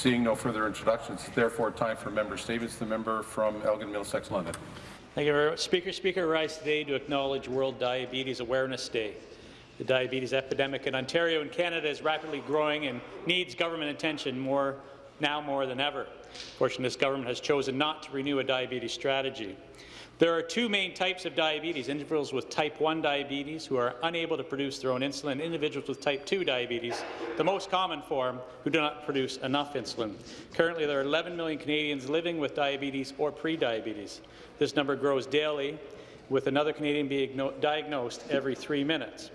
Seeing no further introductions, therefore time for member statements. The member from Elgin Middlesex London. Thank you very much. Speaker, Speaker, I rise today to acknowledge World Diabetes Awareness Day. The diabetes epidemic in Ontario and Canada is rapidly growing and needs government attention more now more than ever. Fortunately, this government has chosen not to renew a diabetes strategy. There are two main types of diabetes, individuals with type 1 diabetes who are unable to produce their own insulin, individuals with type 2 diabetes, the most common form, who do not produce enough insulin. Currently, there are 11 million Canadians living with diabetes or pre-diabetes. This number grows daily, with another Canadian being diagnosed every three minutes.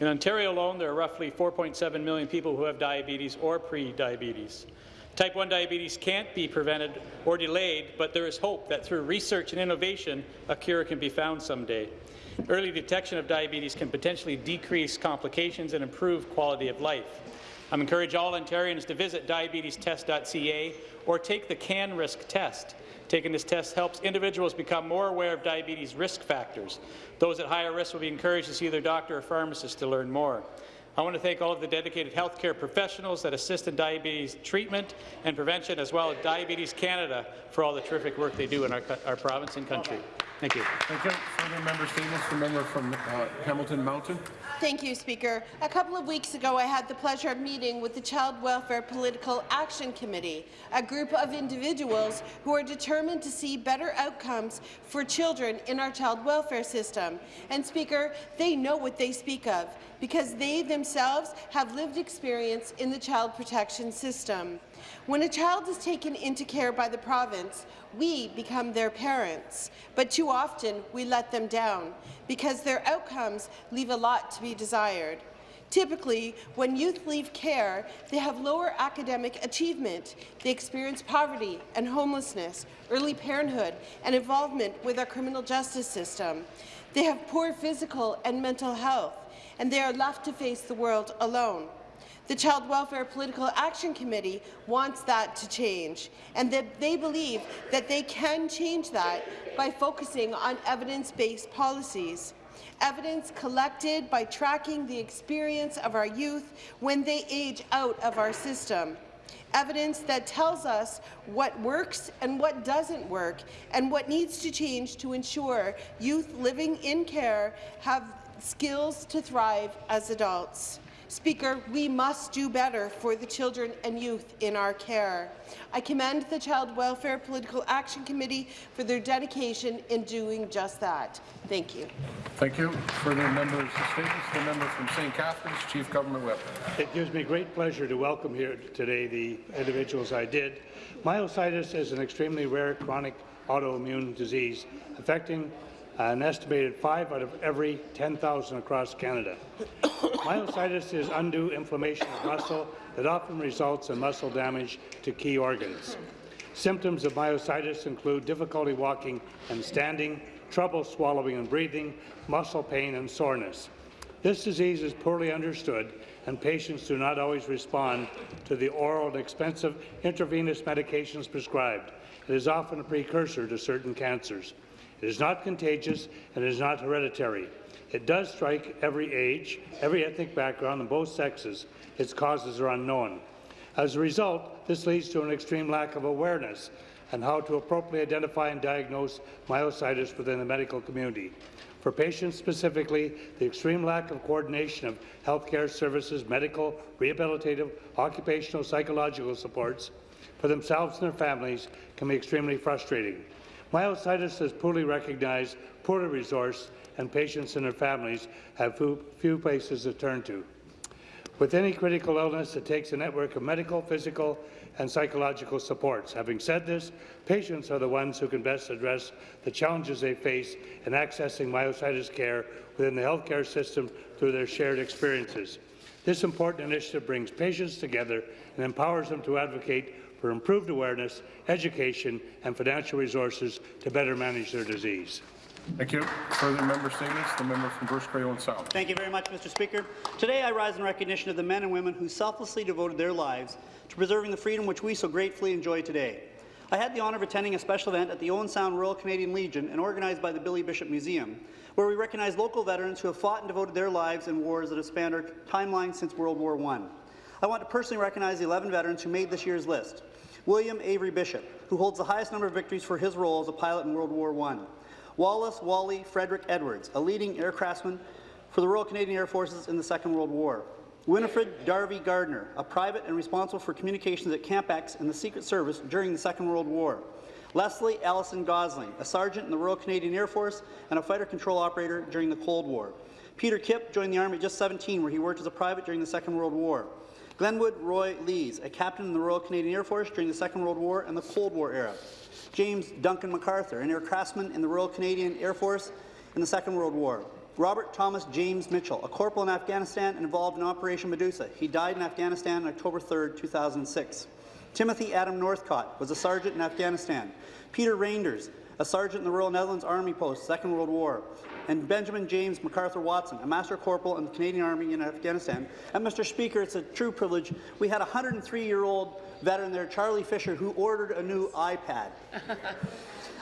In Ontario alone, there are roughly 4.7 million people who have diabetes or pre-diabetes. Type 1 diabetes can't be prevented or delayed, but there is hope that through research and innovation, a cure can be found someday. Early detection of diabetes can potentially decrease complications and improve quality of life. I encourage all Ontarians to visit diabetestest.ca or take the CANRISK test. Taking this test helps individuals become more aware of diabetes risk factors. Those at higher risk will be encouraged to see their doctor or pharmacist to learn more. I want to thank all of the dedicated healthcare professionals that assist in diabetes treatment and prevention, as well as Diabetes Canada for all the terrific work they do in our, our province and country. Thank you. Thank you. Further member statements. The member from uh, Hamilton Mountain. Thank you, Speaker. A couple of weeks ago, I had the pleasure of meeting with the Child Welfare Political Action Committee, a group of individuals who are determined to see better outcomes for children in our child welfare system. And, Speaker, they know what they speak of because they themselves have lived experience in the child protection system. When a child is taken into care by the province, we become their parents, but too often we let them down because their outcomes leave a lot to be desired. Typically, when youth leave care, they have lower academic achievement. They experience poverty and homelessness, early parenthood, and involvement with our criminal justice system. They have poor physical and mental health, and they are left to face the world alone. The Child Welfare Political Action Committee wants that to change, and that they believe that they can change that by focusing on evidence-based policies. Evidence collected by tracking the experience of our youth when they age out of our system. Evidence that tells us what works and what doesn't work, and what needs to change to ensure youth living in care have skills to thrive as adults. Speaker, we must do better for the children and youth in our care. I commend the Child Welfare Political Action Committee for their dedication in doing just that. Thank you. Thank you. Further members' statements. The member from St. Catharines, Chief Government Whip. It gives me great pleasure to welcome here today the individuals I did. Myositis is an extremely rare chronic autoimmune disease affecting an estimated 5 out of every 10,000 across Canada. Myositis is undue inflammation of muscle that often results in muscle damage to key organs. Symptoms of myositis include difficulty walking and standing, trouble swallowing and breathing, muscle pain and soreness. This disease is poorly understood and patients do not always respond to the oral and expensive intravenous medications prescribed. It is often a precursor to certain cancers. It is not contagious and it is not hereditary. It does strike every age, every ethnic background, and both sexes. Its causes are unknown. As a result, this leads to an extreme lack of awareness on how to appropriately identify and diagnose myositis within the medical community. For patients specifically, the extreme lack of coordination of healthcare services, medical, rehabilitative, occupational, psychological supports for themselves and their families can be extremely frustrating. Myositis is poorly recognized, poorly resourced, and patients and their families have few places to turn to. With any critical illness, it takes a network of medical, physical, and psychological supports. Having said this, patients are the ones who can best address the challenges they face in accessing myositis care within the healthcare system through their shared experiences. This important initiative brings patients together and empowers them to advocate for improved awareness, education and financial resources to better manage their disease. Thank you. Further member statements. The member from Bruce Grey Owen Sound. Thank you very much, Mr. Speaker. Today I rise in recognition of the men and women who selflessly devoted their lives to preserving the freedom which we so gratefully enjoy today. I had the honour of attending a special event at the Owen Sound Royal Canadian Legion and organized by the Billy Bishop Museum, where we recognize local veterans who have fought and devoted their lives in wars that have spanned our timeline since World War I. I want to personally recognize the 11 veterans who made this year's list. William Avery Bishop, who holds the highest number of victories for his role as a pilot in World War I. Wallace Wally Frederick Edwards, a leading aircraftsman for the Royal Canadian Air Forces in the Second World War. Winifred Darby Gardner, a private and responsible for communications at Camp X in the Secret Service during the Second World War. Leslie Allison Gosling, a sergeant in the Royal Canadian Air Force and a fighter control operator during the Cold War. Peter Kipp joined the Army at just 17, where he worked as a private during the Second World War. Glenwood Roy Lees, a captain in the Royal Canadian Air Force during the Second World War and the Cold War era. James Duncan MacArthur, an aircraftsman in the Royal Canadian Air Force in the Second World War. Robert Thomas James Mitchell, a corporal in Afghanistan and involved in Operation Medusa. He died in Afghanistan on October 3, 2006. Timothy Adam Northcott was a sergeant in Afghanistan. Peter Reinders, a sergeant in the Royal Netherlands Army Post, Second World War. And Benjamin James MacArthur Watson, a Master Corporal in the Canadian Army in Afghanistan. And Mr. Speaker, it's a true privilege. We had a 103-year-old veteran there, Charlie Fisher, who ordered a new iPad.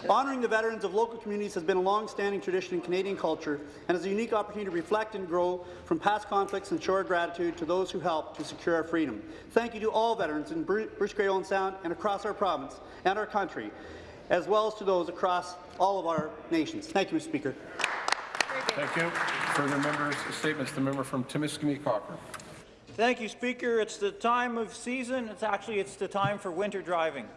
Honouring the veterans of local communities has been a long-standing tradition in Canadian culture and is a unique opportunity to reflect and grow from past conflicts and show our gratitude to those who helped to secure our freedom. Thank you to all veterans in Bru- Bruce Grey Owen Sound and across our province and our country, as well as to those across all of our nations. Thank you, Mr. Speaker. Thank you. Further members' statements. The member from Timiskaming Cochrane. Thank you, Speaker. It's the time of season. It's actually it's the time for winter driving.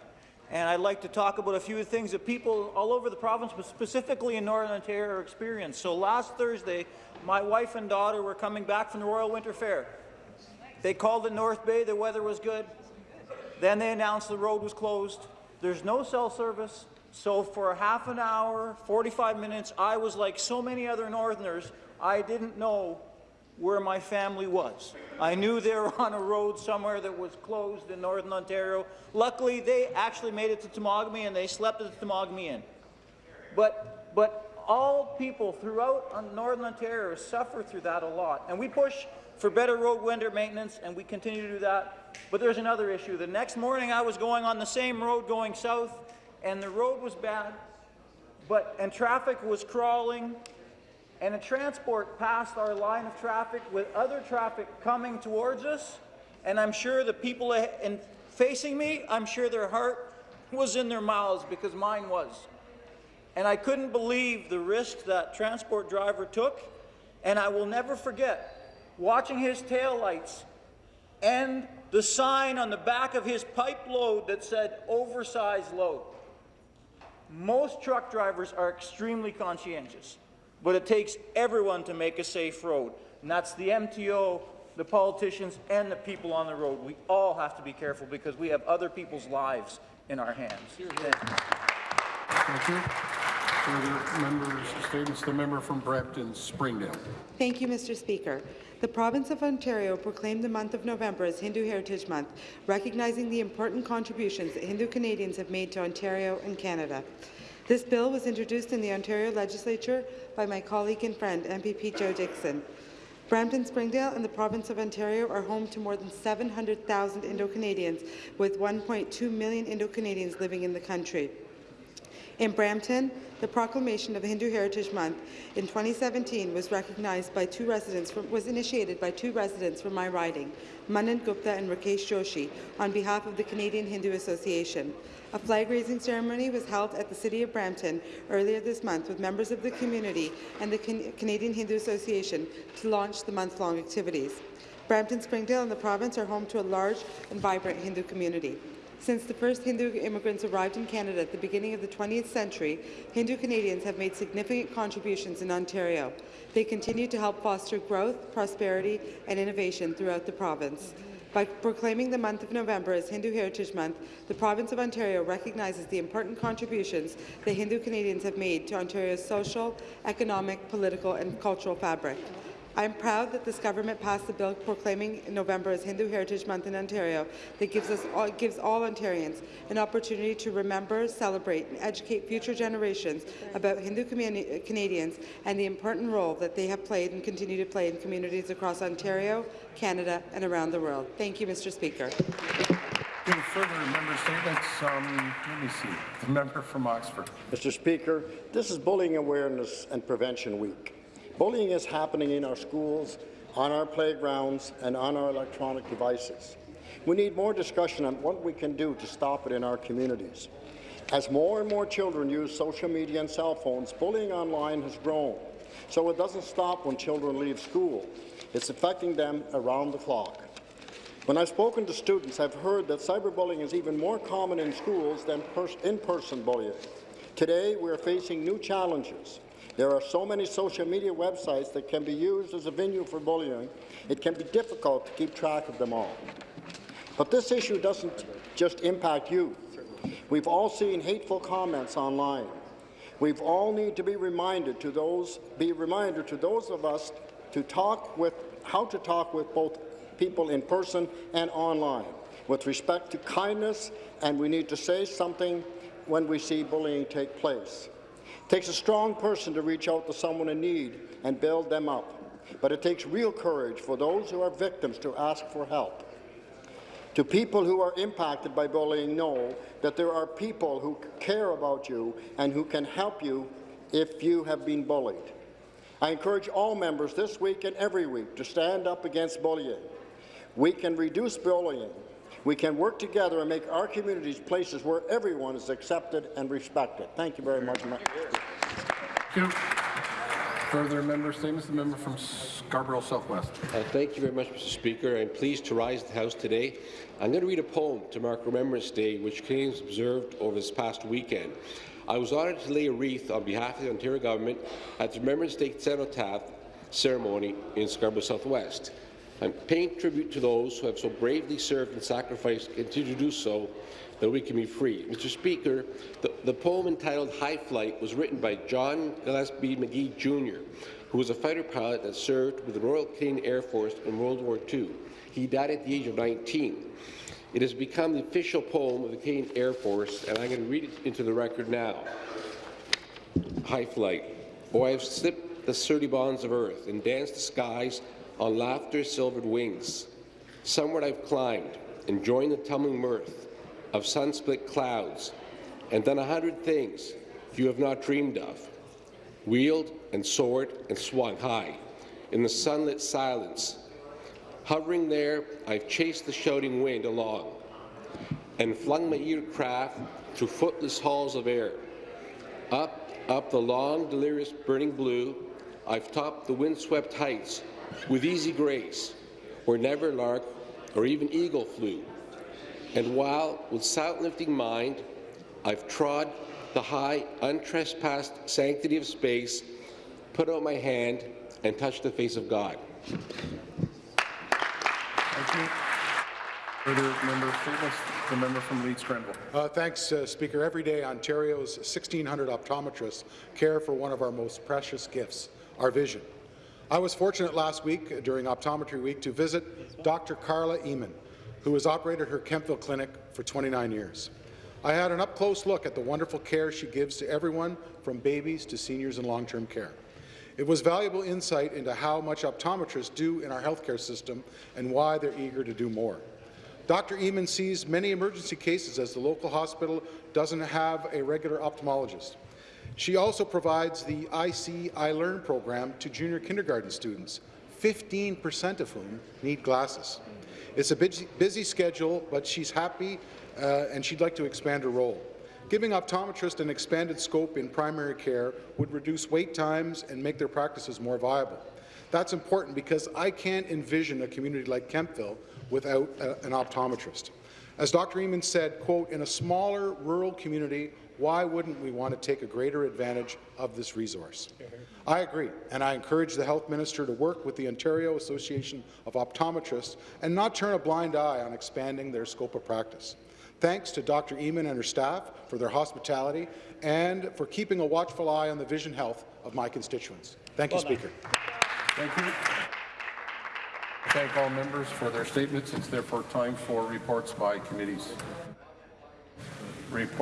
And I'd like to talk about a few things that people all over the province, but specifically in Northern Ontario, experience. So last Thursday, my wife and daughter were coming back from the Royal Winter Fair. They called at North Bay, the weather was good. Then they announced the road was closed. There's no cell service. So for half an hour, 45 minutes, I was like so many other Northerners, I didn't know where my family was. I knew they were on a road somewhere that was closed in Northern Ontario. Luckily, they actually made it to Temagami and they slept at the Temagami Inn. But, but all people throughout Northern Ontario suffer through that a lot. And we push for better road winter maintenance, and we continue to do that. But there's another issue. The next morning, I was going on the same road going south, and the road was bad, but and traffic was crawling, and a transport passed our line of traffic with other traffic coming towards us, and I'm sure the people in, facing me, I'm sure their heart was in their mouths because mine was. And I couldn't believe the risk that transport driver took, and I will never forget watching his taillights and the sign on the back of his pipe load that said oversized load. Most truck drivers are extremely conscientious, but it takes everyone to make a safe road. And that's the MTO, the politicians, and the people on the road. We all have to be careful because we have other people's lives in our hands. Thank you. Thank you. Further members' statements. The member from Brampton Springdale. Thank you, Mr. Speaker. The province of Ontario proclaimed the month of November as Hindu Heritage Month, recognizing the important contributions that Hindu Canadians have made to Ontario and Canada. This bill was introduced in the Ontario Legislature by my colleague and friend, MPP Joe Dixon. Brampton Springdale and the province of Ontario are home to more than 700,000 Indo-Canadians, with 1.2 million Indo-Canadians living in the country. In Brampton, the proclamation of Hindu Heritage Month in 2017 was recognized by two residents from, was initiated by two residents from my riding, Manan Gupta and Rakesh Joshi, on behalf of the Canadian Hindu Association. A flag-raising ceremony was held at the City of Brampton earlier this month with members of the community and the Can Canadian Hindu Association to launch the month-long activities. Brampton, Springdale and the province are home to a large and vibrant Hindu community. Since the first Hindu immigrants arrived in Canada at the beginning of the 20th century, Hindu Canadians have made significant contributions in Ontario. They continue to help foster growth, prosperity and innovation throughout the province. By proclaiming the month of November as Hindu Heritage Month, the province of Ontario recognizes the important contributions that Hindu Canadians have made to Ontario's social, economic, political and cultural fabric. I am proud that this government passed the bill proclaiming November as Hindu Heritage Month in Ontario that gives, us all, gives all Ontarians an opportunity to remember, celebrate and educate future generations about Hindu Canadians and the important role that they have played and continue to play in communities across Ontario, Canada and around the world. Thank you, Mr. Speaker. Any further member statements? Um, let me see. The member from Oxford. Mr. Speaker, this is Bullying Awareness and Prevention Week. Bullying is happening in our schools on our playgrounds and on our electronic devices. We need more discussion on what we can do to stop it in our communities. As more and more children use social media and cell phones, bullying online has grown. So it doesn't stop when children leave school. It's affecting them around the clock. When I've spoken to students, I've heard that cyberbullying is even more common in schools than in-person bullying. Today, we are facing new challenges. There are so many social media websites that can be used as a venue for bullying, it can be difficult to keep track of them all. But this issue doesn't just impact youth. We've all seen hateful comments online. We've all need to be reminded to those be reminder to those of us to talk with how to talk with both people in person and online with respect to kindness and we need to say something when we see bullying take place. It takes a strong person to reach out to someone in need and build them up, but it takes real courage for those who are victims to ask for help. To people who are impacted by bullying, know that there are people who care about you and who can help you if you have been bullied. I encourage all members this week and every week to stand up against bullying. We can reduce bullying. We can work together and make our communities places where everyone is accepted and respected. Thank you very much. Thank you. Further member statements, the member from Scarborough Southwest. Uh, thank you very much, Mr. Speaker. I'm pleased to rise to the House today. I'm going to read a poem to mark Remembrance Day, which Canadians observed over this past weekend. I was honoured to lay a wreath on behalf of the Ontario Government at the Remembrance Day cenotaph ceremony in Scarborough Southwest. I'm paying tribute to those who have so bravely served and sacrificed and continue to do so that we can be free. Mr. Speaker, the, the poem entitled High Flight was written by John Gillespie Magee Jr., who was a fighter pilot that served with the Royal Canadian Air Force in World War II. He died at the age of 19. It has become the official poem of the Canadian Air Force, and I'm going to read it into the record now. High Flight. Oh, I have slipped the sturdy bonds of earth and danced the skies on laughter's silvered wings. Somewhere I've climbed, enjoying the tumbling mirth of sun-split clouds, and done a hundred things you have not dreamed of, wheeled and soared and swung high in the sunlit silence. Hovering there, I've chased the shouting wind along and flung my eager craft through footless halls of air. Up, up the long, delirious, burning blue, I've topped the windswept heights with easy grace, where never lark or even eagle flew. And while, with sound-lifting mind, I've trod the high, untrespassed sanctity of space, put out my hand and touched the face of God. Thank you. Further member statements, the member from Leeds Grenville. Uh, thanks, uh, Speaker. Every day, Ontario's 1,600 optometrists care for one of our most precious gifts, our vision. I was fortunate last week during Optometry Week to visit Dr. Carla Eamon, who has operated her Kemptville clinic for 29 years. I had an up-close look at the wonderful care she gives to everyone from babies to seniors in long-term care. It was valuable insight into how much optometrists do in our healthcare system and why they're eager to do more. Dr. Eamon sees many emergency cases as the local hospital doesn't have a regular ophthalmologist. She also provides the Eye See Eye Learn program to junior kindergarten students, 15% of whom need glasses. It's a busy, busy schedule, but she's happy uh, and she'd like to expand her role. Giving optometrists an expanded scope in primary care would reduce wait times and make their practices more viable. That's important because I can't envision a community like Kemptville without uh, an optometrist. As Dr. Eamon said, quote, in a smaller rural community, why wouldn't we want to take a greater advantage of this resource? Mm-hmm. I agree, and I encourage the Health Minister to work with the Ontario Association of Optometrists and not turn a blind eye on expanding their scope of practice. Thanks to Dr. Eamon and her staff for their hospitality and for keeping a watchful eye on the vision health of my constituents. Thank you, Well. Speaker. Thank you. Thank all members for their statements. It's therefore time for reports by committees. Report